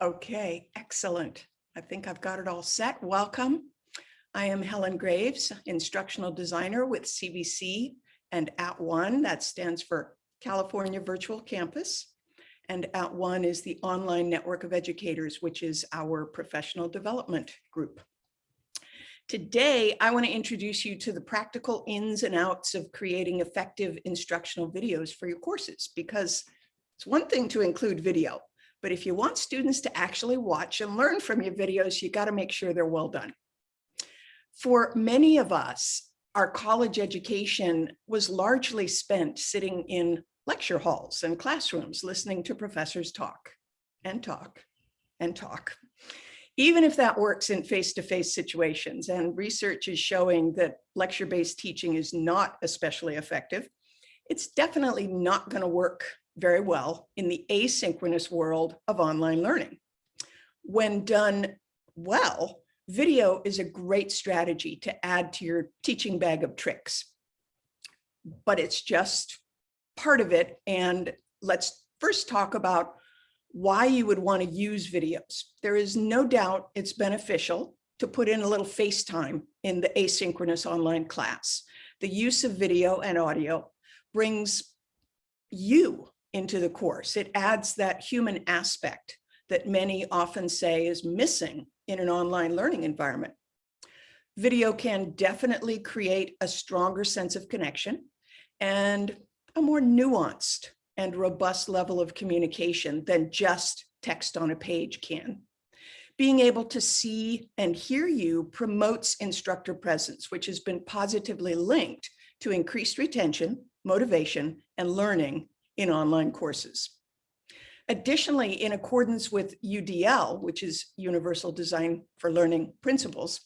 Okay, excellent. I think I've got it all set. Welcome. I am Helen Graves, instructional designer with CVC and At One. That stands for California Virtual Campus. And At One is the online network of educators, which is our professional development group. Today, I want to introduce you to the practical ins and outs of creating effective instructional videos for your courses, because it's one thing to include video, but if you want students to actually watch and learn from your videos, you got to make sure they're well done. For many of us, our college education was largely spent sitting in lecture halls and classrooms, listening to professors talk and talk and talk. Even if that works in face-to-face -face situations and research is showing that lecture-based teaching is not especially effective, it's definitely not going to work very well in the asynchronous world of online learning. When done well, video is a great strategy to add to your teaching bag of tricks, but it's just part of it. And let's first talk about why you would want to use videos. There is no doubt it's beneficial to put in a little FaceTime in the asynchronous online class. The use of video and audio brings you into the course. It adds that human aspect that many often say is missing in an online learning environment. Video can definitely create a stronger sense of connection and a more nuanced and robust level of communication than just text on a page can. Being able to see and hear you promotes instructor presence, which has been positively linked to increased retention, motivation, and learning in online courses. Additionally, in accordance with UDL, which is Universal Design for Learning Principles,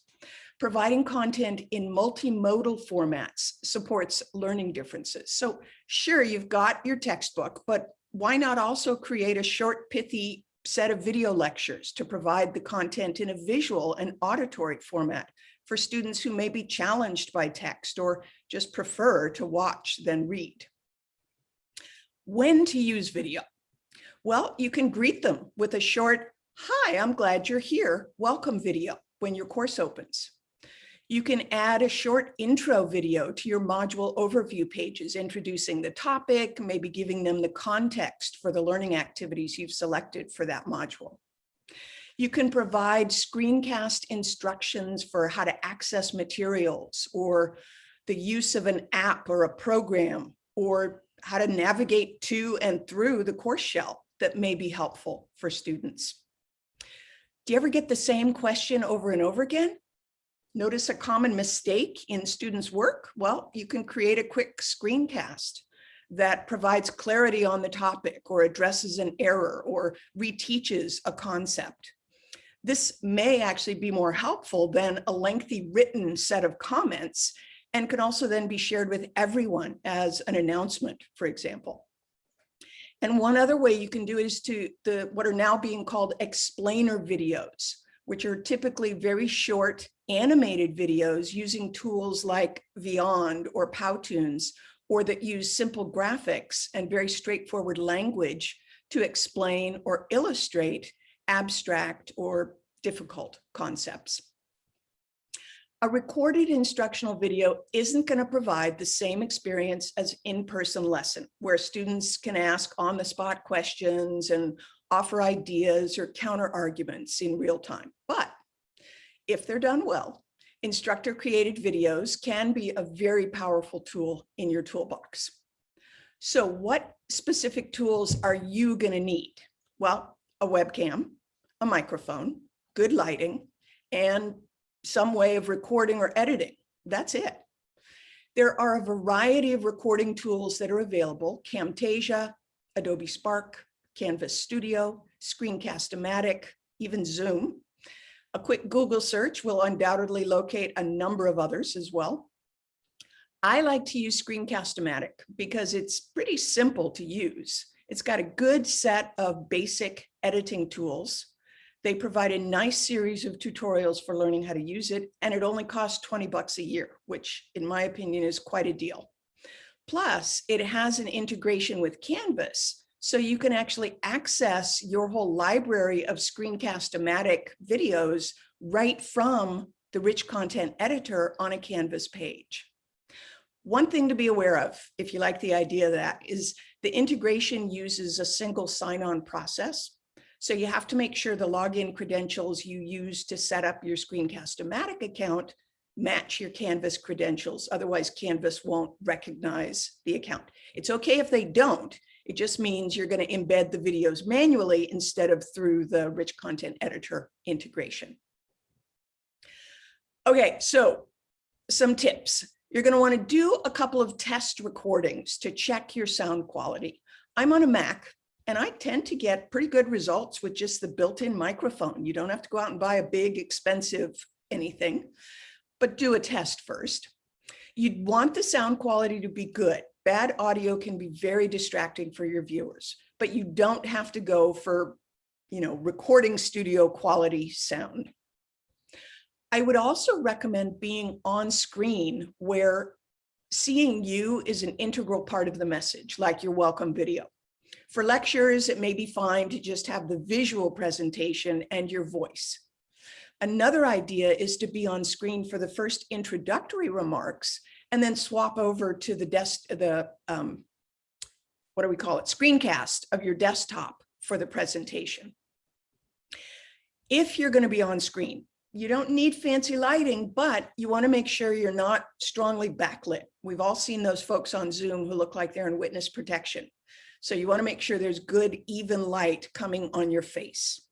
providing content in multimodal formats supports learning differences. So sure, you've got your textbook, but why not also create a short, pithy set of video lectures to provide the content in a visual and auditory format for students who may be challenged by text or just prefer to watch than read. When to use video? Well, you can greet them with a short, hi, I'm glad you're here, welcome video when your course opens. You can add a short intro video to your module overview pages, introducing the topic, maybe giving them the context for the learning activities you've selected for that module. You can provide screencast instructions for how to access materials or the use of an app or a program or how to navigate to and through the course shell that may be helpful for students. Do you ever get the same question over and over again? Notice a common mistake in students' work? Well, you can create a quick screencast that provides clarity on the topic or addresses an error or reteaches a concept. This may actually be more helpful than a lengthy written set of comments and can also then be shared with everyone as an announcement, for example. And one other way you can do it is to the what are now being called explainer videos, which are typically very short animated videos using tools like Vyond or Powtoons, or that use simple graphics and very straightforward language to explain or illustrate abstract or difficult concepts. A recorded instructional video isn't going to provide the same experience as in-person lesson, where students can ask on-the-spot questions and offer ideas or counter arguments in real time. But if they're done well, instructor-created videos can be a very powerful tool in your toolbox. So what specific tools are you going to need? Well, a webcam, a microphone, good lighting, and some way of recording or editing. That's it. There are a variety of recording tools that are available, Camtasia, Adobe Spark, Canvas Studio, Screencast-O-Matic, even Zoom. A quick Google search will undoubtedly locate a number of others as well. I like to use Screencast-O-Matic because it's pretty simple to use. It's got a good set of basic editing tools they provide a nice series of tutorials for learning how to use it, and it only costs 20 bucks a year, which in my opinion is quite a deal. Plus, it has an integration with Canvas, So you can actually access your whole library of Screencast-O-Matic videos right from the rich content editor on a Canvas page. One thing to be aware of, if you like the idea of that, is the integration uses a single sign-on process. So you have to make sure the login credentials you use to set up your Screencast-O-Matic account match your Canvas credentials. Otherwise, Canvas won't recognize the account. It's okay if they don't. It just means you're going to embed the videos manually instead of through the rich content editor integration. Okay, so some tips. You're going to want to do a couple of test recordings to check your sound quality. I'm on a Mac and I tend to get pretty good results with just the built-in microphone. You don't have to go out and buy a big expensive anything, but do a test first. You'd want the sound quality to be good. Bad audio can be very distracting for your viewers, but you don't have to go for, you know, recording studio quality sound. I would also recommend being on screen where seeing you is an integral part of the message, like your welcome video. For lectures, it may be fine to just have the visual presentation and your voice. Another idea is to be on screen for the first introductory remarks and then swap over to the desk, the, um, what do we call it, screencast of your desktop for the presentation. If you're going to be on screen, you don't need fancy lighting, but you want to make sure you're not strongly backlit. We've all seen those folks on Zoom who look like they're in witness protection. So you want to make sure there's good, even light coming on your face.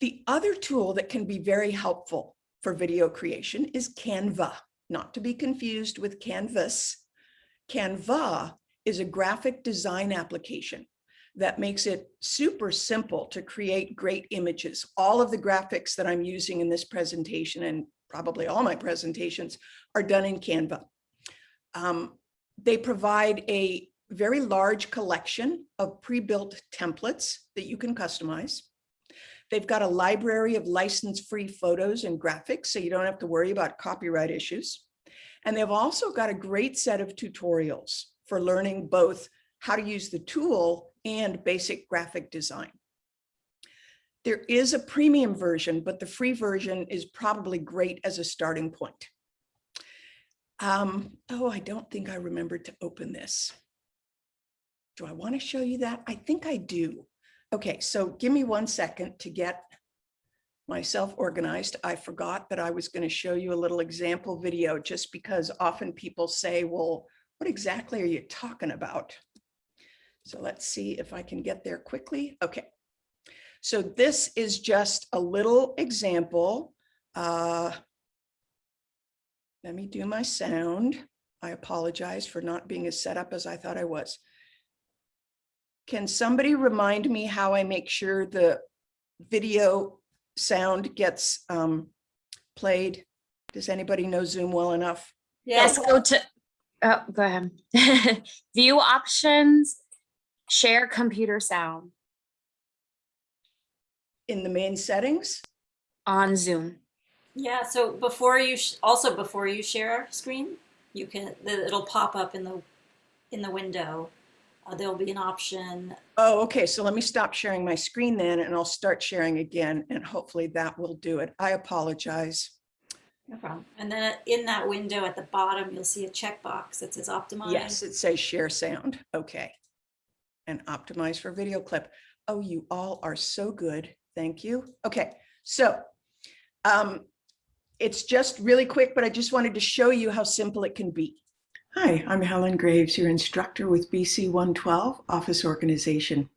The other tool that can be very helpful for video creation is Canva, not to be confused with Canvas. Canva is a graphic design application that makes it super simple to create great images. All of the graphics that I'm using in this presentation and probably all my presentations are done in Canva. Um, they provide a very large collection of pre-built templates that you can customize. They've got a library of license-free photos and graphics, so you don't have to worry about copyright issues. And they've also got a great set of tutorials for learning both how to use the tool and basic graphic design. There is a premium version, but the free version is probably great as a starting point. Um, oh, I don't think I remembered to open this. Do I want to show you that? I think I do. Okay, so give me one second to get myself organized. I forgot that I was going to show you a little example video just because often people say, well, what exactly are you talking about? So let's see if I can get there quickly. Okay. So this is just a little example. Uh, let me do my sound. I apologize for not being as set up as I thought I was. Can somebody remind me how I make sure the video sound gets um, played? Does anybody know Zoom well enough? Yes, go to, oh, go ahead. View options, share computer sound In the main settings? on Zoom. Yeah, so before you, sh- also before you share screen, you can, it'll pop up in the, in the window. Uh, There'll be an option, Oh, okay. So let me stop sharing my screen then and I'll start sharing again and hopefully that will do it. I apologize. no problem. And then in that window at the bottom, you'll see a checkbox that says optimize. Yes, it says share sound. Okay. And optimize for video clip. Oh, you all are so good. Thank you. Okay, so um, it's just really quick, but I just wanted to show you how simple it can be. Hi, I'm Helen Graves, your instructor with BC 112 Office Organization.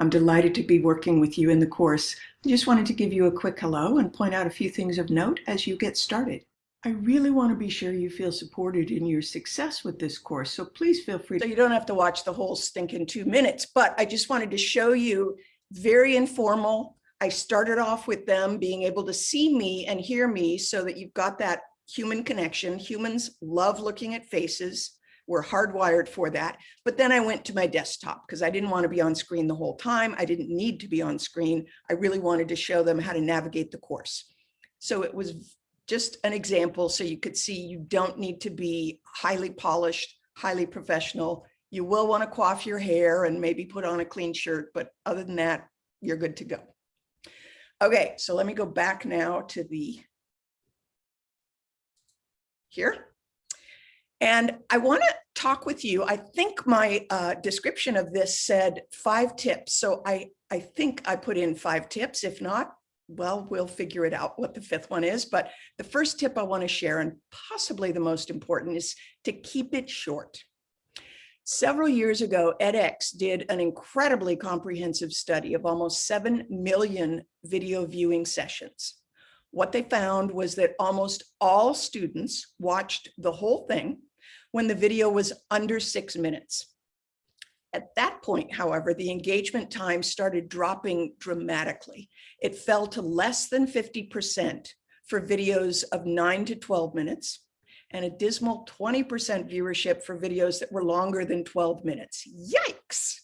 I'm delighted to be working with you in the course. I just wanted to give you a quick hello and point out a few things of note as you get started. I really want to be sure you feel supported in your success with this course, so please feel free. So you don't have to watch the whole stinking two minutes, but I just wanted to show you very informal. I started off with them being able to see me and hear me so that you've got that human connection. Humans love looking at faces. We're hardwired for that. But then I went to my desktop because I didn't want to be on screen the whole time. I didn't need to be on screen. I really wanted to show them how to navigate the course. So it was just an example so you could see you don't need to be highly polished, highly professional. You will want to coif your hair and maybe put on a clean shirt, but other than that, you're good to go. Okay, so let me go back now to the here. And I want to talk with you. I think my uh, description of this said five tips. So I, I think I put in five tips. If not, well, we'll figure it out what the fifth one is. But the first tip I want to share, and possibly the most important, is to keep it short. Several years ago, edX did an incredibly comprehensive study of almost 7 million video viewing sessions. What they found was that almost all students watched the whole thing when the video was under six minutes. At that point, however, the engagement time started dropping dramatically. It fell to less than 50% for videos of nine to 12 minutes and a dismal 20% viewership for videos that were longer than 12 minutes. Yikes.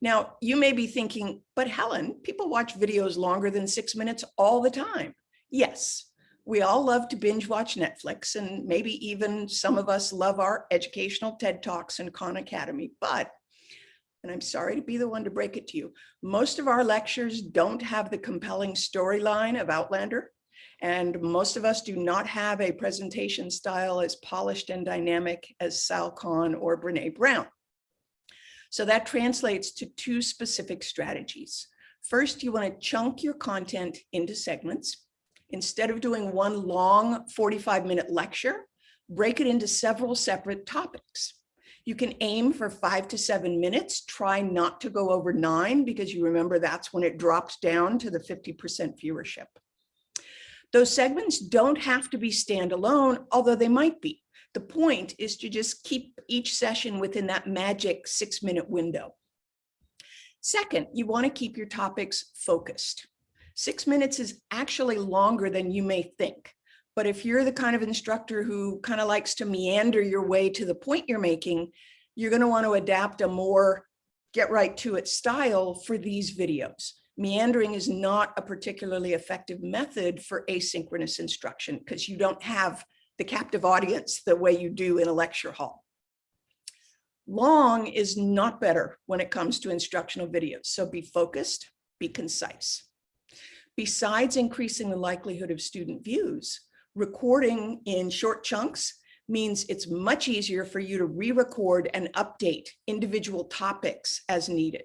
Now, you may be thinking, but Helen, people watch videos longer than six minutes all the time. Yes, we all love to binge watch Netflix and maybe even some of us love our educational TED Talks and Khan Academy, but, and I'm sorry to be the one to break it to you, most of our lectures don't have the compelling storyline of Outlander and most of us do not have a presentation style as polished and dynamic as Sal Khan or Brene Brown. So that translates to two specific strategies. First, you want to chunk your content into segments. Instead of doing one long 45 minute lecture, break it into several separate topics. You can aim for five to seven minutes. Try not to go over nine because you remember that's when it drops down to the 50% viewership. Those segments don't have to be standalone, although they might be. The point is to just keep each session within that magic six minute window. Second, you want to keep your topics focused. Six minutes is actually longer than you may think. But if you're the kind of instructor who kind of likes to meander your way to the point you're making, you're going to want to adapt a more get right to it style for these videos. Meandering is not a particularly effective method for asynchronous instruction because you don't have the captive audience the way you do in a lecture hall. Long is not better when it comes to instructional videos. So be focused, be concise. Besides increasing the likelihood of student views, recording in short chunks means it's much easier for you to re-record and update individual topics as needed.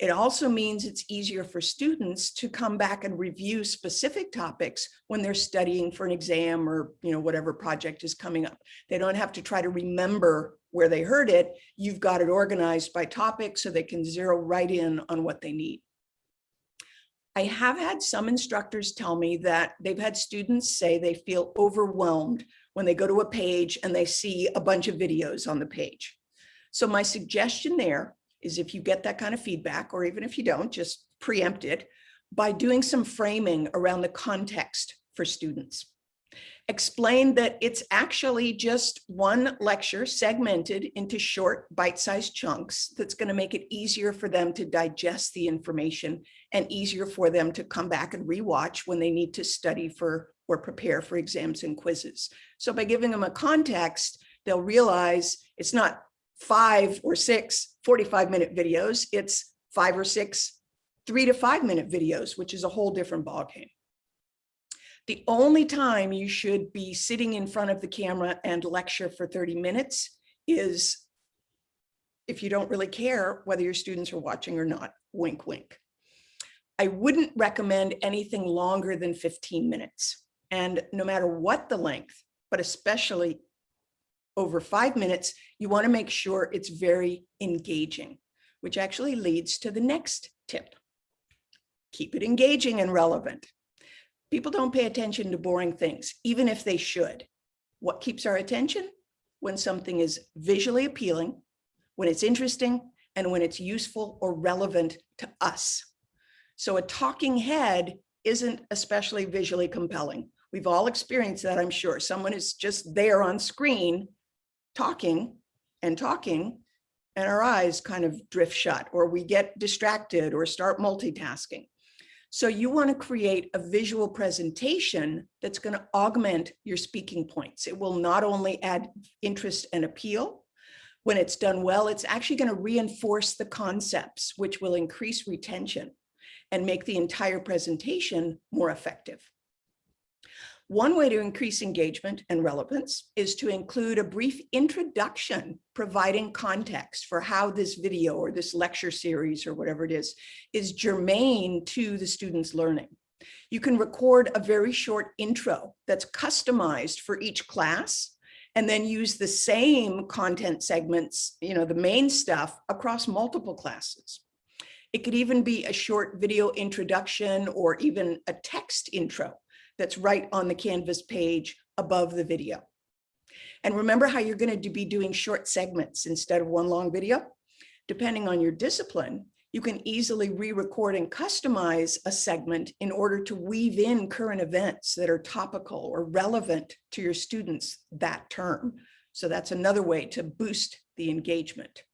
It also means it's easier for students to come back and review specific topics when they're studying for an exam or you know whatever project is coming up. They don't have to try to remember where they heard it. You've got it organized by topic so they can zero right in on what they need. I have had some instructors tell me that they've had students say they feel overwhelmed when they go to a page and they see a bunch of videos on the page. So my suggestion there is if you get that kind of feedback, or even if you don't, just preempt it by doing some framing around the context for students. Explain that it's actually just one lecture segmented into short bite-sized chunks that's going to make it easier for them to digest the information and easier for them to come back and rewatch when they need to study for or prepare for exams and quizzes. So by giving them a context, they'll realize it's not five or six 45 minute videos, it's five or six three to five minute videos, which is a whole different ballgame. The only time you should be sitting in front of the camera and lecture for 30 minutes is if you don't really care whether your students are watching or not, wink, wink. I wouldn't recommend anything longer than 15 minutes. And no matter what the length, but especially over five minutes, you wanna make sure it's very engaging, which actually leads to the next tip. Keep it engaging and relevant. People don't pay attention to boring things, even if they should. What keeps our attention? When something is visually appealing, when it's interesting, and when it's useful or relevant to us. So a talking head isn't especially visually compelling. We've all experienced that, I'm sure. Someone is just there on screen talking and talking and our eyes kind of drift shut or we get distracted or start multitasking. So you want to create a visual presentation that's going to augment your speaking points. It will not only add interest and appeal, When it's done well, it's actually going to reinforce the concepts, which will increase retention and make the entire presentation more effective. One way to increase engagement and relevance is to include a brief introduction providing context for how this video or this lecture series or whatever it is, is germane to the student's learning. You can record a very short intro that's customized for each class and then use the same content segments, you know, the main stuff across multiple classes. It could even be a short video introduction or even a text intro that's right on the Canvas page above the video. And remember how you're going to be doing short segments instead of one long video? Depending on your discipline, you can easily re-record and customize a segment in order to weave in current events that are topical or relevant to your students that term. So that's another way to boost the engagement.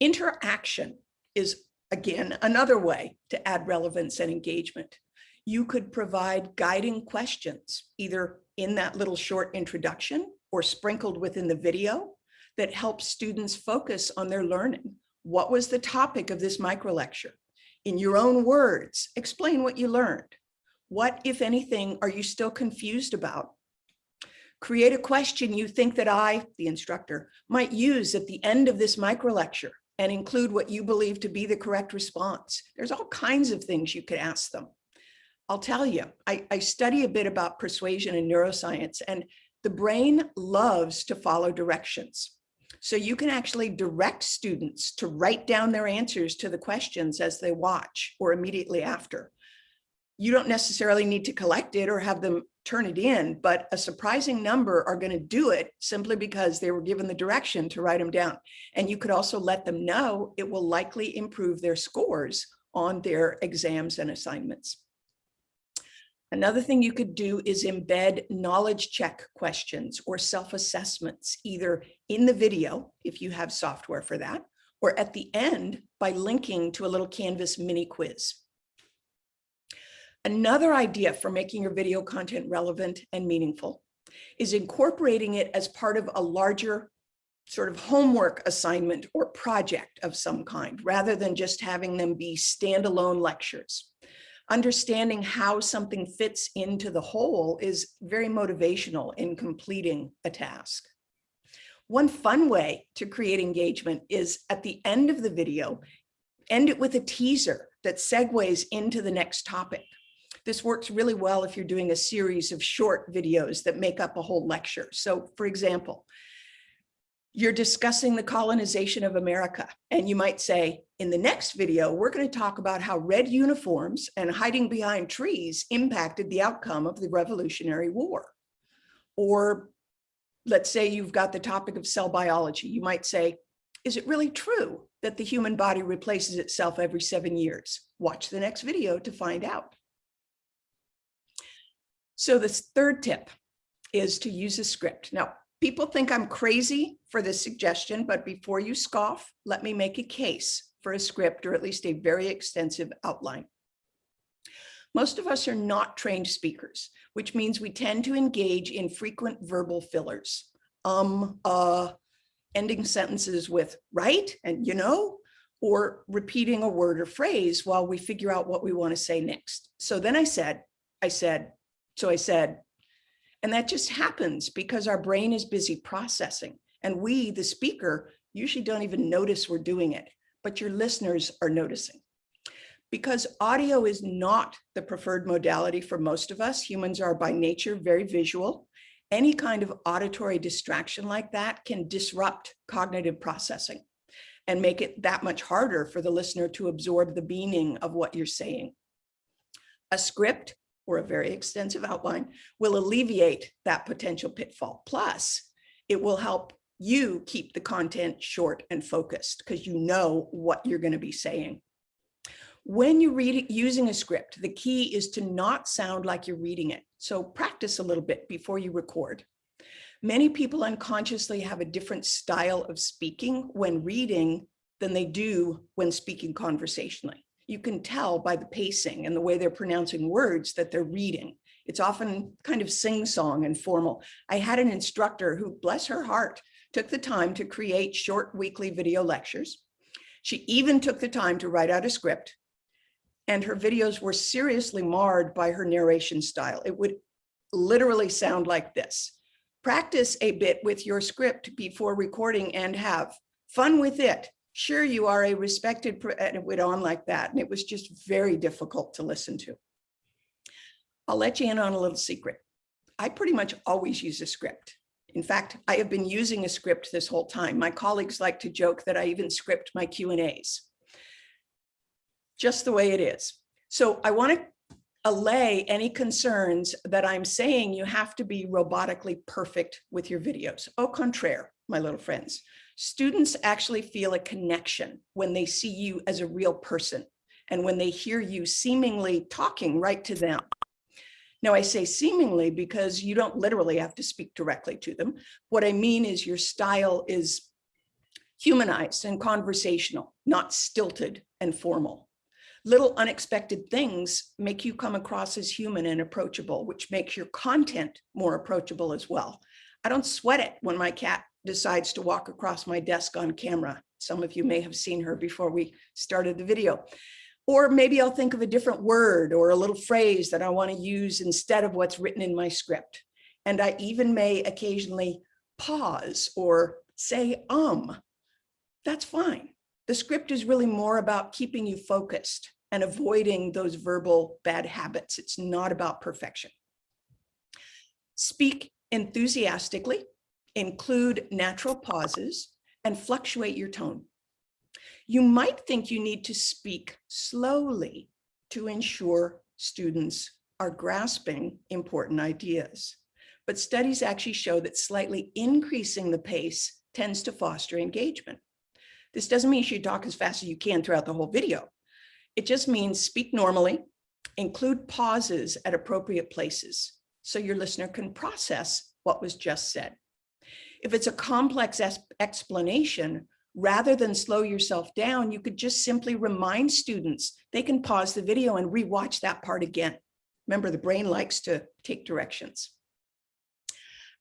Interaction is, again, another way to add relevance and engagement you could provide guiding questions, either in that little short introduction or sprinkled within the video that helps students focus on their learning. What was the topic of this micro lecture? In your own words, explain what you learned. What, if anything, are you still confused about? Create a question you think that I, the instructor, might use at the end of this micro lecture and include what you believe to be the correct response. There's all kinds of things you could ask them. I'll tell you, I, I study a bit about persuasion and neuroscience, and the brain loves to follow directions. So you can actually direct students to write down their answers to the questions as they watch or immediately after. You don't necessarily need to collect it or have them turn it in, but a surprising number are going to do it simply because they were given the direction to write them down. And you could also let them know it will likely improve their scores on their exams and assignments. Another thing you could do is embed knowledge check questions or self-assessments, either in the video, if you have software for that, or at the end by linking to a little Canvas mini quiz. Another idea for making your video content relevant and meaningful is incorporating it as part of a larger sort of homework assignment or project of some kind, rather than just having them be standalone lectures understanding how something fits into the whole is very motivational in completing a task. One fun way to create engagement is at the end of the video, end it with a teaser that segues into the next topic. This works really well if you're doing a series of short videos that make up a whole lecture. So for example, you're discussing the colonization of America. And you might say, in the next video, we're going to talk about how red uniforms and hiding behind trees impacted the outcome of the Revolutionary War. Or let's say you've got the topic of cell biology. You might say, is it really true that the human body replaces itself every seven years? Watch the next video to find out. So this third tip is to use a script. Now, People think I'm crazy for this suggestion, but before you scoff, let me make a case for a script or at least a very extensive outline. Most of us are not trained speakers, which means we tend to engage in frequent verbal fillers. Um, uh, ending sentences with right and you know, or repeating a word or phrase while we figure out what we want to say next. So then I said, I said, so I said, and that just happens because our brain is busy processing. And we, the speaker, usually don't even notice we're doing it, but your listeners are noticing. Because audio is not the preferred modality for most of us, humans are by nature very visual. Any kind of auditory distraction like that can disrupt cognitive processing and make it that much harder for the listener to absorb the meaning of what you're saying. A script or a very extensive outline will alleviate that potential pitfall. Plus, it will help you keep the content short and focused because you know what you're going to be saying. When you read it using a script, the key is to not sound like you're reading it. So practice a little bit before you record. Many people unconsciously have a different style of speaking when reading than they do when speaking conversationally you can tell by the pacing and the way they're pronouncing words that they're reading. It's often kind of sing-song and formal. I had an instructor who, bless her heart, took the time to create short weekly video lectures. She even took the time to write out a script and her videos were seriously marred by her narration style. It would literally sound like this. Practice a bit with your script before recording and have fun with it. Sure, you are a respected, and it went on like that. And it was just very difficult to listen to. I'll let you in on a little secret. I pretty much always use a script. In fact, I have been using a script this whole time. My colleagues like to joke that I even script my Q and As. Just the way it is. So I want to allay any concerns that I'm saying you have to be robotically perfect with your videos. Au contraire, my little friends. Students actually feel a connection when they see you as a real person and when they hear you seemingly talking right to them. Now I say seemingly because you don't literally have to speak directly to them. What I mean is your style is humanized and conversational, not stilted and formal. Little unexpected things make you come across as human and approachable, which makes your content more approachable as well. I don't sweat it when my cat decides to walk across my desk on camera. Some of you may have seen her before we started the video. Or maybe I'll think of a different word or a little phrase that I want to use instead of what's written in my script. And I even may occasionally pause or say um. That's fine. The script is really more about keeping you focused and avoiding those verbal bad habits. It's not about perfection. Speak enthusiastically, include natural pauses, and fluctuate your tone. You might think you need to speak slowly to ensure students are grasping important ideas. But studies actually show that slightly increasing the pace tends to foster engagement. This doesn't mean you should talk as fast as you can throughout the whole video. It just means speak normally, include pauses at appropriate places so your listener can process what was just said. If it's a complex explanation, rather than slow yourself down, you could just simply remind students they can pause the video and rewatch that part again. Remember, the brain likes to take directions.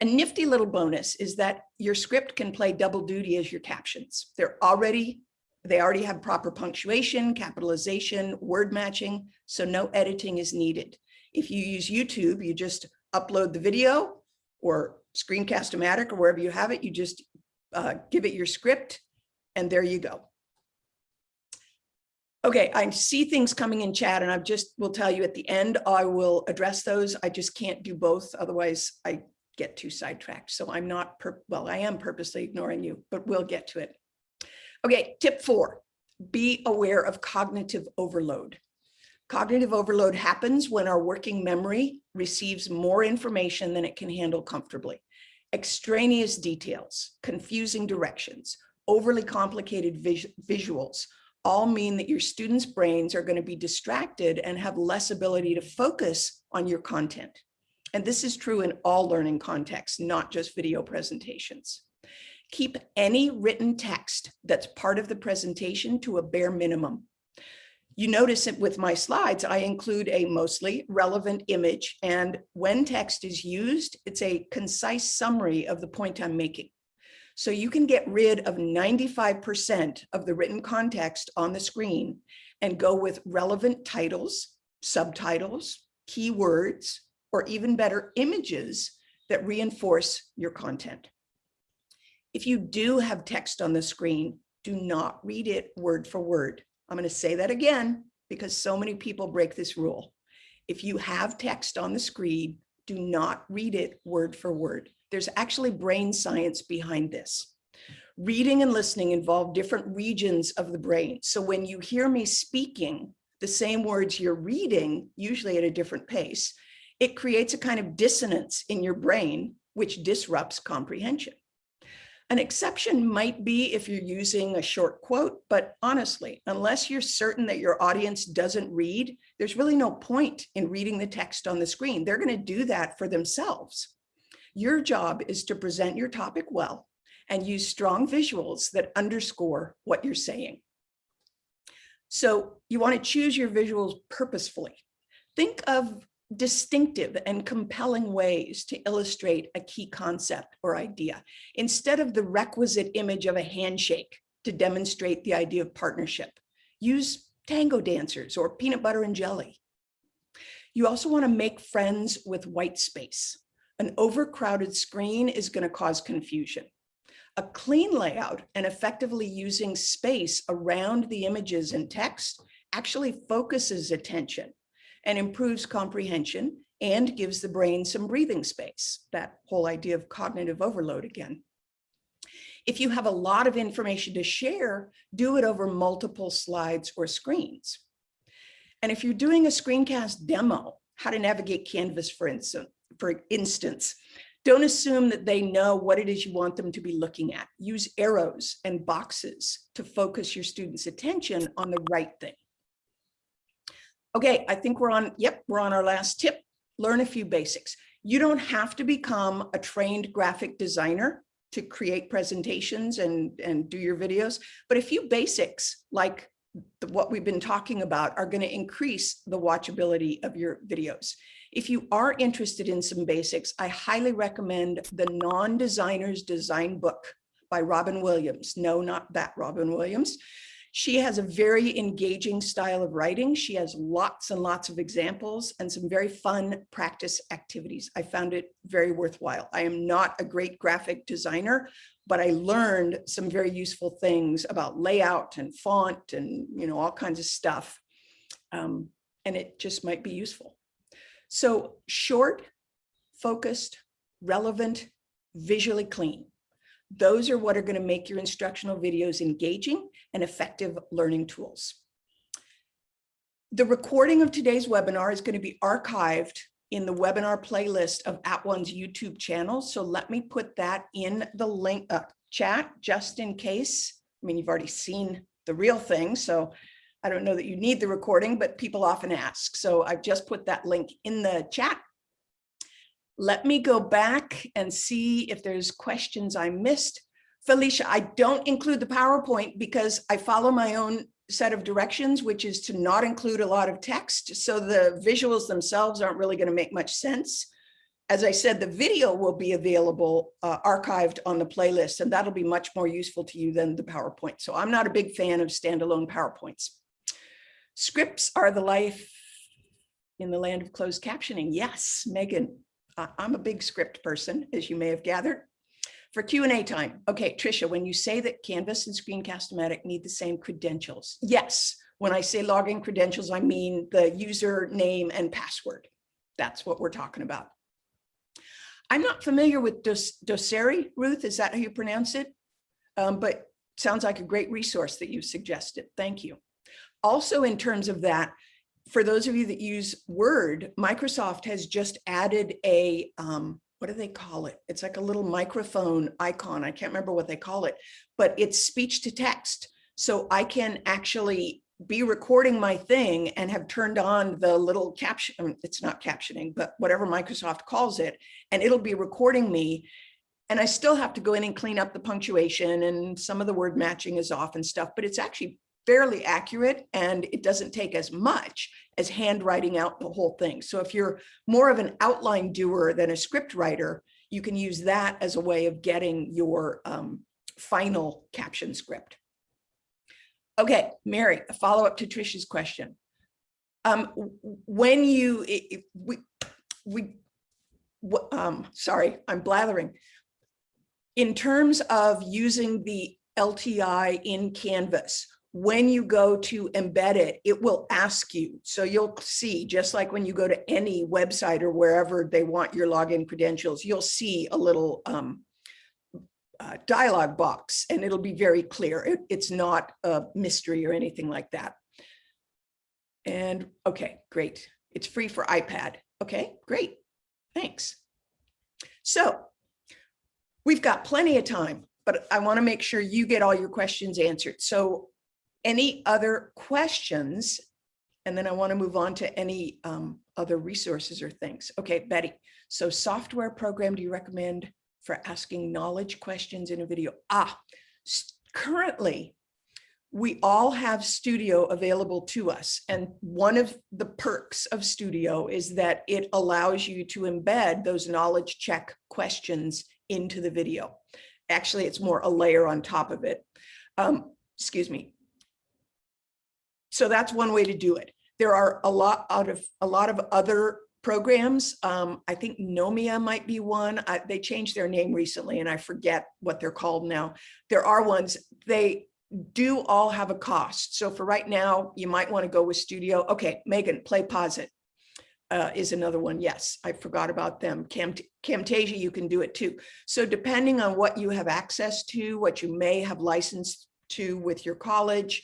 A nifty little bonus is that your script can play double duty as your captions. They're already, they already have proper punctuation, capitalization, word matching, so no editing is needed. If you use YouTube, you just upload the video or Screencast-O-Matic or wherever you have it, you just uh, give it your script and there you go. Okay, I see things coming in chat and I just will tell you at the end, I will address those. I just can't do both. Otherwise I get too sidetracked. So I'm not, per well, I am purposely ignoring you, but we'll get to it. Okay, tip four, be aware of cognitive overload. Cognitive overload happens when our working memory receives more information than it can handle comfortably. Extraneous details, confusing directions, overly complicated vis visuals all mean that your students' brains are going to be distracted and have less ability to focus on your content. And this is true in all learning contexts, not just video presentations. Keep any written text that's part of the presentation to a bare minimum. You notice it with my slides, I include a mostly relevant image. And when text is used, it's a concise summary of the point I'm making. So you can get rid of 95% of the written context on the screen and go with relevant titles, subtitles, keywords, or even better images that reinforce your content. If you do have text on the screen, do not read it word for word. I'm going to say that again because so many people break this rule. If you have text on the screen, do not read it word for word. There's actually brain science behind this. Reading and listening involve different regions of the brain. So when you hear me speaking the same words you're reading, usually at a different pace, it creates a kind of dissonance in your brain, which disrupts comprehension. An exception might be if you're using a short quote, but honestly, unless you're certain that your audience doesn't read, there's really no point in reading the text on the screen. They're going to do that for themselves. Your job is to present your topic well and use strong visuals that underscore what you're saying. So you want to choose your visuals purposefully. Think of distinctive and compelling ways to illustrate a key concept or idea instead of the requisite image of a handshake to demonstrate the idea of partnership. Use tango dancers or peanut butter and jelly. You also want to make friends with white space. An overcrowded screen is going to cause confusion. A clean layout and effectively using space around the images and text actually focuses attention and improves comprehension and gives the brain some breathing space, that whole idea of cognitive overload again. If you have a lot of information to share, do it over multiple slides or screens. And if you're doing a screencast demo, how to navigate Canvas, for instance, for instance, don't assume that they know what it is you want them to be looking at. Use arrows and boxes to focus your students' attention on the right thing. Okay, I think we're on, yep, we're on our last tip. Learn a few basics. You don't have to become a trained graphic designer to create presentations and, and do your videos, but a few basics like the, what we've been talking about are going to increase the watchability of your videos. If you are interested in some basics, I highly recommend the Non-Designer's Design Book by Robin Williams. No, not that Robin Williams. She has a very engaging style of writing. She has lots and lots of examples and some very fun practice activities. I found it very worthwhile. I am not a great graphic designer, but I learned some very useful things about layout and font and you know all kinds of stuff. Um, and it just might be useful. So short, focused, relevant, visually clean. Those are what are going to make your instructional videos engaging and effective learning tools. The recording of today's webinar is going to be archived in the webinar playlist of At One's YouTube channel. So let me put that in the link uh, chat just in case. I mean, you've already seen the real thing, so I don't know that you need the recording, but people often ask. So I've just put that link in the chat let me go back and see if there's questions I missed. Felicia, I don't include the PowerPoint because I follow my own set of directions, which is to not include a lot of text. So the visuals themselves aren't really going to make much sense. As I said, the video will be available uh, archived on the playlist, and that'll be much more useful to you than the PowerPoint. So I'm not a big fan of standalone PowerPoints. Scripts are the life in the land of closed captioning. Yes, Megan, I'm a big script person, as you may have gathered. For Q&A time, okay, Tricia, when you say that Canvas and Screencast-O-Matic need the same credentials, yes. When I say login credentials, I mean the user name and password. That's what we're talking about. I'm not familiar with Dos Doceri, Ruth, is that how you pronounce it? Um, but sounds like a great resource that you suggested. Thank you. Also, in terms of that, for those of you that use Word, Microsoft has just added a, um, what do they call it? It's like a little microphone icon. I can't remember what they call it, but it's speech to text. So I can actually be recording my thing and have turned on the little caption, um, it's not captioning, but whatever Microsoft calls it, and it'll be recording me. And I still have to go in and clean up the punctuation and some of the word matching is off and stuff, but it's actually fairly accurate and it doesn't take as much as handwriting out the whole thing. So if you're more of an outline doer than a script writer, you can use that as a way of getting your um, final caption script. Okay, Mary, a follow up to Trisha's question. Um, when you, we, we, um, sorry, I'm blathering. In terms of using the LTI in Canvas, when you go to embed it, it will ask you. So you'll see, just like when you go to any website or wherever they want your login credentials, you'll see a little um, uh, dialog box and it'll be very clear. It, it's not a mystery or anything like that. And okay, great. It's free for iPad. Okay, great. Thanks. So we've got plenty of time, but I want to make sure you get all your questions answered. So any other questions? And then I want to move on to any um, other resources or things. Okay, Betty. So software program do you recommend for asking knowledge questions in a video? Ah, currently we all have studio available to us. And one of the perks of studio is that it allows you to embed those knowledge check questions into the video. Actually, it's more a layer on top of it. Um, excuse me. So that's one way to do it. There are a lot out of a lot of other programs. Um, I think Nomia might be one. I, they changed their name recently and I forget what they're called now. There are ones, they do all have a cost. So for right now, you might want to go with Studio. Okay, Megan, Play Posit uh, is another one. Yes, I forgot about them. Cam Camtasia, you can do it too. So depending on what you have access to, what you may have licensed to with your college,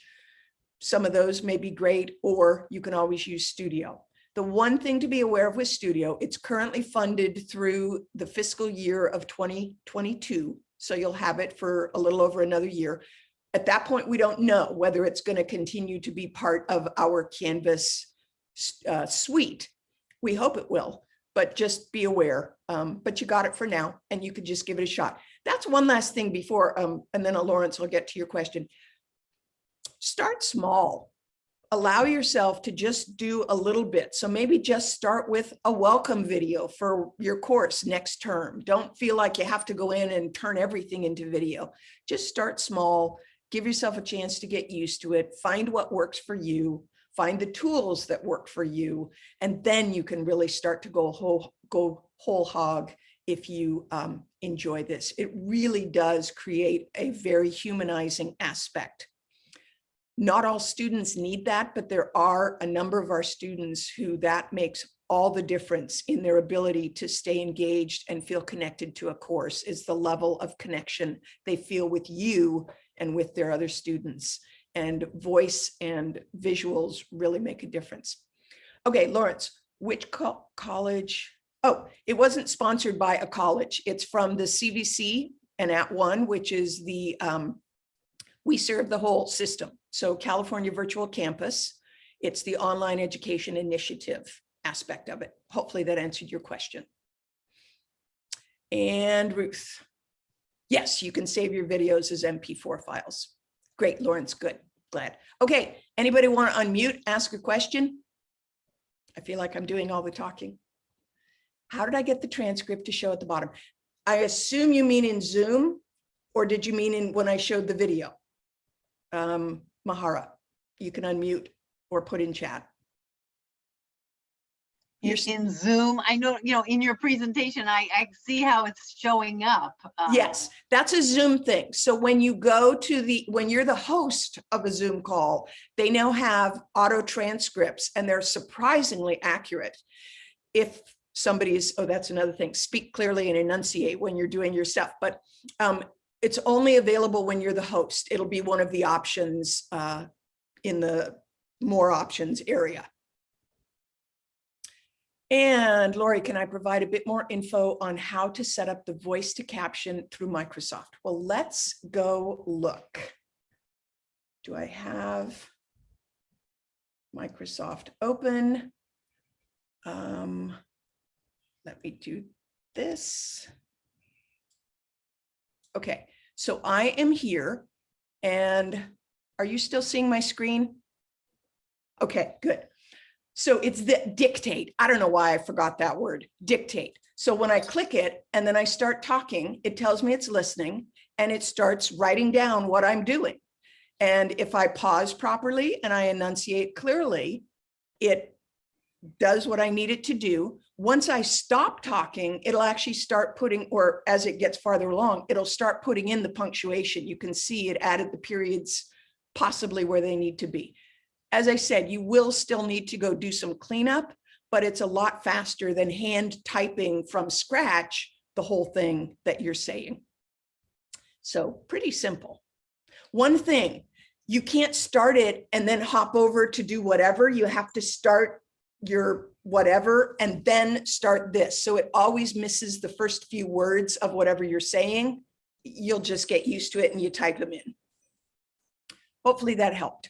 some of those may be great, or you can always use Studio. The one thing to be aware of with Studio, it's currently funded through the fiscal year of 2022. So you'll have it for a little over another year. At that point, we don't know whether it's going to continue to be part of our Canvas uh, suite. We hope it will, but just be aware. Um, but you got it for now, and you could just give it a shot. That's one last thing before, um, and then Lawrence will get to your question. Start small. Allow yourself to just do a little bit. So maybe just start with a welcome video for your course next term. Don't feel like you have to go in and turn everything into video. Just start small give yourself a chance to get used to it, find what works for you, find the tools that work for you, and then you can really start to go whole, go whole hog if you um, enjoy this. It really does create a very humanizing aspect. Not all students need that, but there are a number of our students who that makes all the difference in their ability to stay engaged and feel connected to a course is the level of connection they feel with you and with their other students. And voice and visuals really make a difference. Okay, Lawrence, which co college? Oh, it wasn't sponsored by a college. It's from the CVC and at one, which is the, um, we serve the whole system. So California Virtual Campus, it's the online education initiative aspect of it. Hopefully that answered your question. And Ruth. Yes, you can save your videos as MP4 files. Great, Lawrence, good, glad. Okay, anybody want to unmute, ask a question? I feel like I'm doing all the talking. How did I get the transcript to show at the bottom? I assume you mean in Zoom, or did you mean in when I showed the video? Um, Mahara, you can unmute or put in chat. You're in Zoom. I know, you know, in your presentation, I, I see how it's showing up. um, Yes, that's a Zoom thing. So when you go to the, when you're the host of a Zoom call, they now have auto transcripts and they're surprisingly accurate. If somebody is, oh, that's another thing, speak clearly and enunciate when you're doing your stuff, but um, it's only available when you're the host. It'll be one of the options uh, in the more options area. And Lori, can I provide a bit more info on how to set up the voice to caption through Microsoft? Well, let's go look. Do I have Microsoft open? Um, let me do this. Okay, so I am here and are you still seeing my screen? Okay, good. So it's the dictate. I don't know why I forgot that word, dictate. So when I click it and then I start talking, it tells me it's listening and it starts writing down what I'm doing. And if I pause properly and I enunciate clearly, it does what I need it to do. Once I stop talking, it'll actually start putting, or as it gets farther along, it'll start putting in the punctuation. You can see it added the periods possibly where they need to be as I said, you will still need to go do some cleanup, but it's a lot faster than hand typing from scratch the whole thing that you're saying. So pretty simple. One thing, you can't start it and then hop over to do whatever. You have to start your whatever and then start this. So it always misses the first few words of whatever you're saying. You'll just get used to it and you type them in. Hopefully that helped.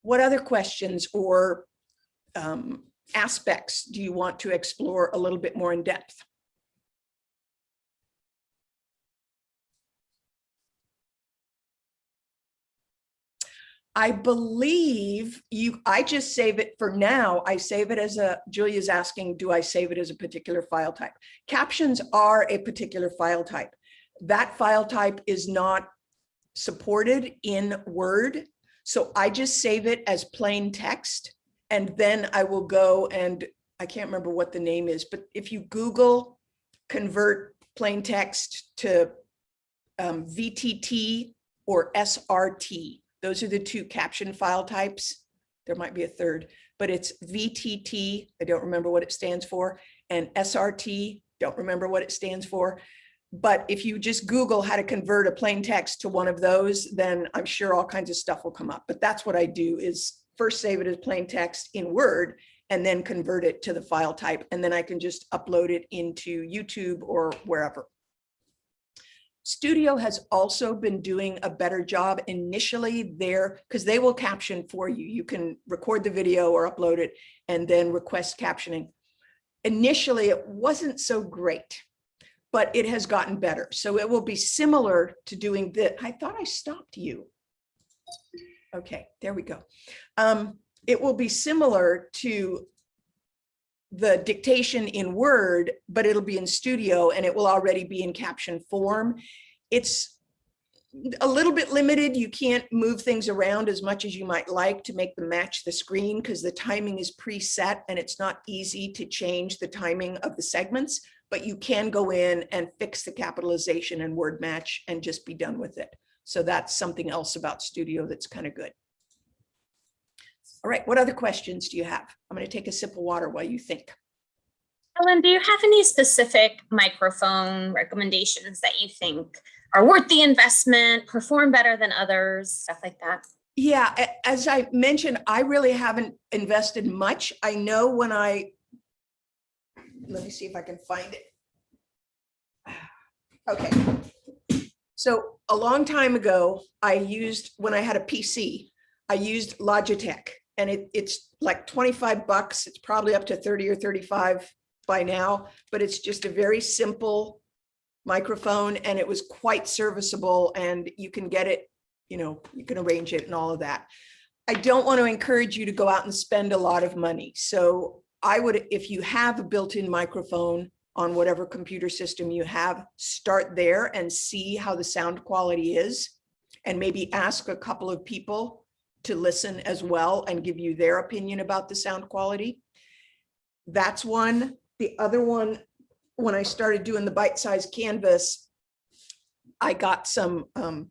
What other questions or um, aspects do you want to explore a little bit more in depth? I believe you, I just save it for now. I save it as a, Julia's asking, do I save it as a particular file type? Captions are a particular file type. That file type is not supported in Word. So I just save it as plain text. And then I will go and I can't remember what the name is, but if you Google convert plain text to um, VTT or SRT, those are the two caption file types. There might be a third, but it's VTT, I don't remember what it stands for, and SRT, don't remember what it stands for. But if you just Google how to convert a plain text to one of those, then I'm sure all kinds of stuff will come up. But that's what I do is first save it as plain text in Word and then convert it to the file type. And then I can just upload it into YouTube or wherever. Studio has also been doing a better job initially there because they will caption for you. You can record the video or upload it and then request captioning. Initially, it wasn't so great, but it has gotten better. So it will be similar to doing that. I thought I stopped you. Okay, there we go. Um, it will be similar to the dictation in Word, but it'll be in Studio and it will already be in caption form. It's a little bit limited. You can't move things around as much as you might like to make them match the screen because the timing is preset and it's not easy to change the timing of the segments, but you can go in and fix the capitalization and word match and just be done with it. So that's something else about Studio that's kind of good. All right, what other questions do you have? I'm going to take a sip of water while you think. Ellen, do you have any specific microphone recommendations that you think are worth the investment, perform better than others, stuff like that? Yeah, as I mentioned, I really haven't invested much. I know when I, let me see if I can find it. Okay. So a long time ago, I used, when I had a PC, I used Logitech and it, it's like 25 bucks. It's probably up to 30 or 35 by now, but it's just a very simple microphone and it was quite serviceable and you can get it, you know, you can arrange it and all of that. I don't want to encourage you to go out and spend a lot of money. So I would, if you have a built-in microphone on whatever computer system you have, start there and see how the sound quality is. And maybe ask a couple of people to listen as well and give you their opinion about the sound quality. That's one. The other one, when I started doing the bite-sized canvas, I got some um,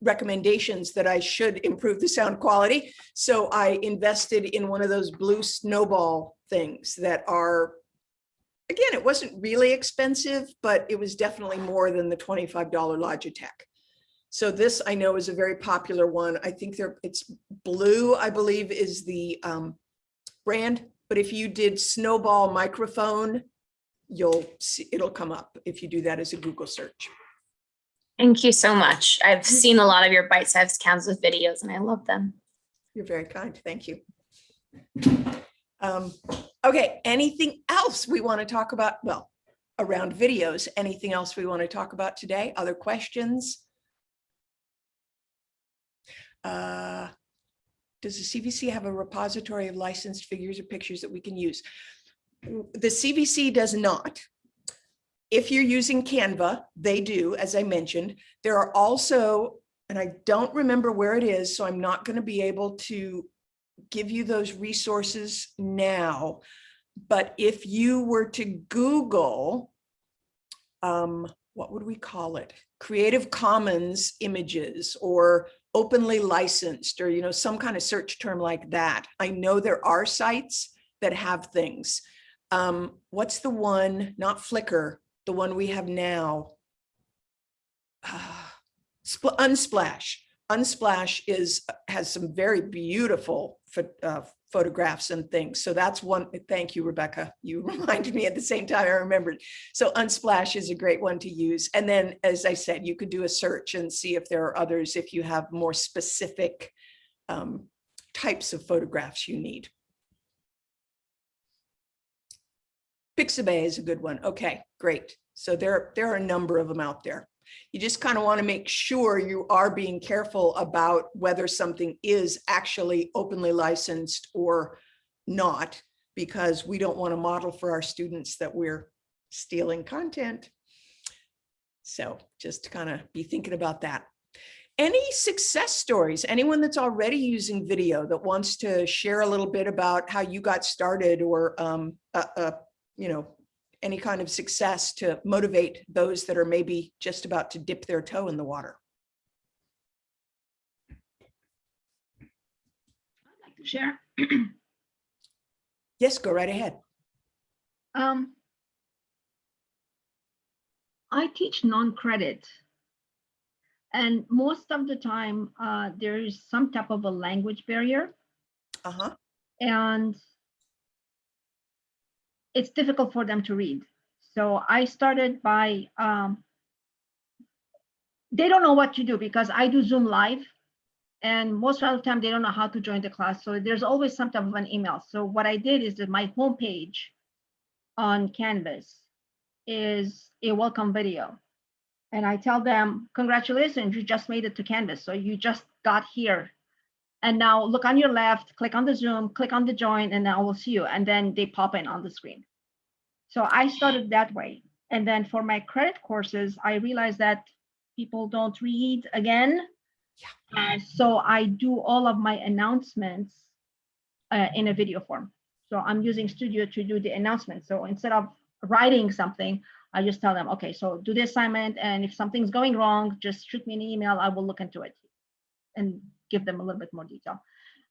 recommendations that I should improve the sound quality. So I invested in one of those blue snowball things that are, again, it wasn't really expensive, but it was definitely more than the $25 Logitech. So this I know is a very popular one. I think they're, it's blue, I believe is the um, brand, but if you did snowball microphone, you'll see, it'll come up if you do that as a Google search. Thank you so much. I've seen a lot of your bite-sized Canvas videos and I love them. You're very kind. Thank you. Um, okay, anything else we want to talk about? Well, around videos, anything else we want to talk about today? Other questions? Uh, Does the CVC have a repository of licensed figures or pictures that we can use? The CVC does not. If you're using Canva, they do, as I mentioned. There are also, and I don't remember where it is, so I'm not going to be able to give you those resources now. But if you were to Google, um, what would we call it? Creative Commons images or openly licensed or, you know, some kind of search term like that. I know there are sites that have things. Um, what's the one, not Flickr, the one we have now? Spl- Unsplash. Unsplash is, has some very beautiful uh, photographs and things. So that's one, thank you, Rebecca. You reminded me at the same time I remembered. So Unsplash is a great one to use. And then, as I said, you could do a search and see if there are others, if you have more specific um, types of photographs you need. Pixabay is a good one. Okay, great. So there, there are a number of them out there. You just kind of want to make sure you are being careful about whether something is actually openly licensed or not, because we don't want to model for our students that we're stealing content. So just to kind of be thinking about that. Any success stories? Anyone that's already using video that wants to share a little bit about how you got started or, um, you know, any kind of success to motivate those that are maybe just about to dip their toe in the water? I'd like to share. Yes, go right ahead. Um, I teach non-credit. And most of the time, uh, there is some type of a language barrier Uh-huh. and it's difficult for them to read. So I started by, um, they don't know what to do because I do Zoom live and most of the time they don't know how to join the class. So there's always some type of an email. So what I did is that my homepage on Canvas is a welcome video. And I tell them, congratulations, you just made it to Canvas. So you just got here. And now look on your left, click on the Zoom, click on the join, and I will see you. And then they pop in on the screen. So I started that way. And then for my credit courses, I realized that people don't read again. Uh, so I do all of my announcements uh, in a video form. So I'm using Studio to do the announcement. So instead of writing something, I just tell them, okay, so do the assignment, and if something's going wrong, just shoot me an email. I will look into it and give them a little bit more detail.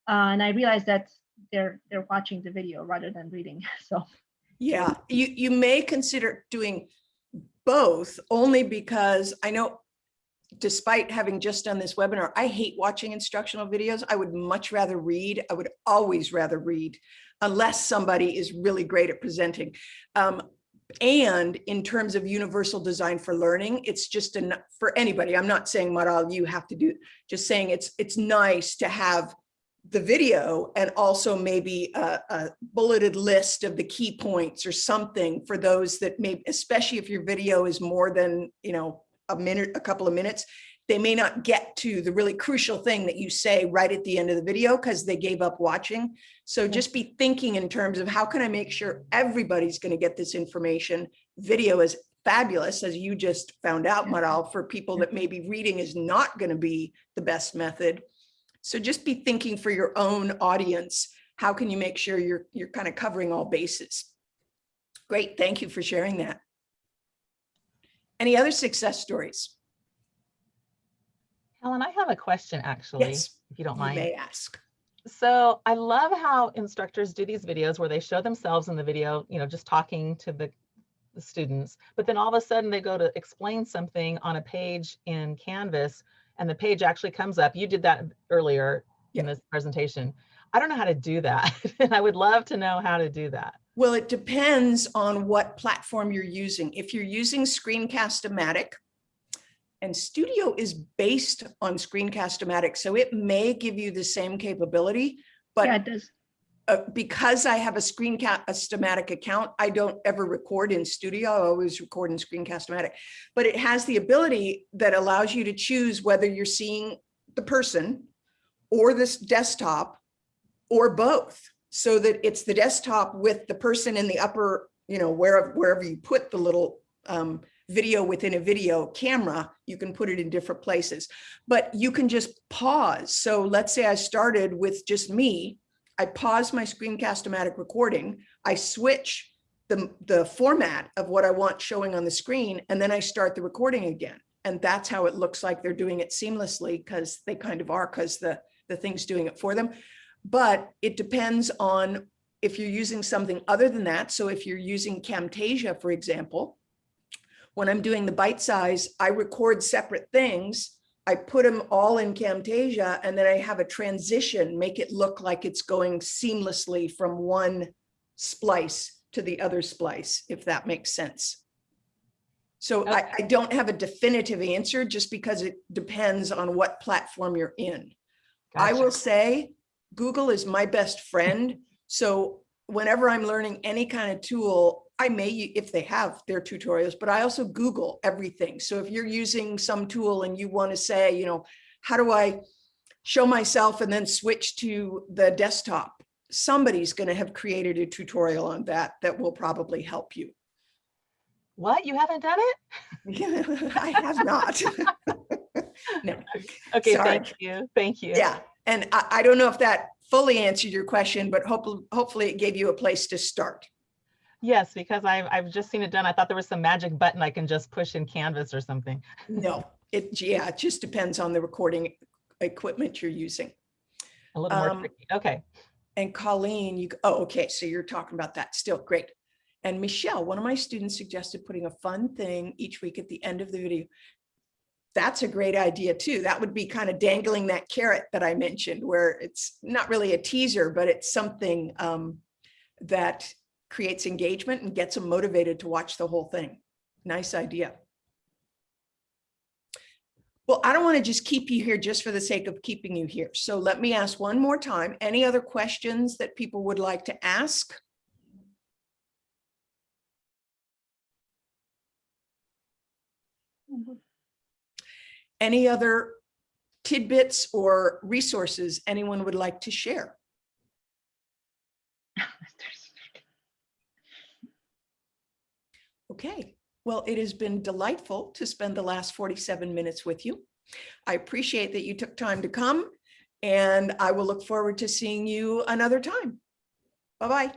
Uh, and I realized that they're they're watching the video rather than reading. So Yeah, you, you may consider doing both only because I know despite having just done this webinar, I hate watching instructional videos. I would much rather read. I would always rather read unless somebody is really great at presenting. Um, and in terms of universal design for learning, it's just enough for anybody. I'm not saying Maral, you have to do, just saying it's it's nice to have the video and also maybe a, a bulleted list of the key points or something for those that may, especially if your video is more than, you know, a minute, a couple of minutes, they may not get to the really crucial thing that you say right at the end of the video because they gave up watching. So just be thinking in terms of how can I make sure everybody's going to get this information? Video is fabulous, as you just found out, Maral, for people that maybe reading is not going to be the best method. So just be thinking for your own audience, how can you make sure you're, you're kind of covering all bases? Great, thank you for sharing that. Any other success stories? Helen, I have a question actually, Yes, if you don't you mind. may ask. So I love how instructors do these videos where they show themselves in the video, you know, just talking to the, the students, but then all of a sudden they go to explain something on a page in Canvas and the page actually comes up. You did that earlier in this presentation. I don't know how to do that. and I would love to know how to do that. Well, it depends on what platform you're using. If you're using Screencast-O-Matic, and Studio is based on Screencast-O-Matic, so it may give you the same capability, but yeah, it does. uh, because I have a Screencast-O-Matic account, I don't ever record in Studio. I always record in Screencast-O-Matic. But it has the ability that allows you to choose whether you're seeing the person or this desktop or both, so that it's the desktop with the person in the upper, you know, wherever, wherever you put the little um, video within a video camera, you can put it in different places. But you can just pause. So let's say I started with just me, I pause my Screencast-O-Matic recording, I switch the, the format of what I want showing on the screen, and then I start the recording again. And that's how it looks like they're doing it seamlessly because they kind of are because the, the thing's doing it for them. But it depends on if you're using something other than that. So if you're using Camtasia, for example, when I'm doing the bite size, I record separate things I put them all in Camtasia and then I have a transition, make it look like it's going seamlessly from one splice to the other splice, if that makes sense. So I, Okay. I don't have a definitive answer just because it depends on what platform you're in. I will say Google is my best friend. So whenever I'm learning any kind of tool, I may, if they have their tutorials, but I also Google everything. So if you're using some tool and you want to say, you know, how do I show myself and then switch to the desktop? Somebody's going to have created a tutorial on that that will probably help you. What? You haven't done it? I have not. No, Okay, Sorry. thank you. Thank you. yeah. And I, I don't know if that fully answered your question, but hopefully, hopefully it gave you a place to start. Yes, because I've, I've just seen it done. I thought there was some magic button I can just push in Canvas or something. No, it, yeah, it just depends on the recording equipment you're using. A little more Um, tricky. Okay. And Colleen, you, oh, okay, so you're talking about that still, great. And Michelle, one of my students suggested putting a fun thing each week at the end of the video. That's a great idea too. That would be kind of dangling that carrot that I mentioned where it's not really a teaser, but it's something um, that creates engagement and gets them motivated to watch the whole thing. Nice idea. Well, I don't want to just keep you here just for the sake of keeping you here. So let me ask one more time, any other questions that people would like to ask? Any other tidbits or resources anyone would like to share? Okay, well, it has been delightful to spend the last 47 minutes with you. I appreciate that you took time to come and I will look forward to seeing you another time. Bye-bye.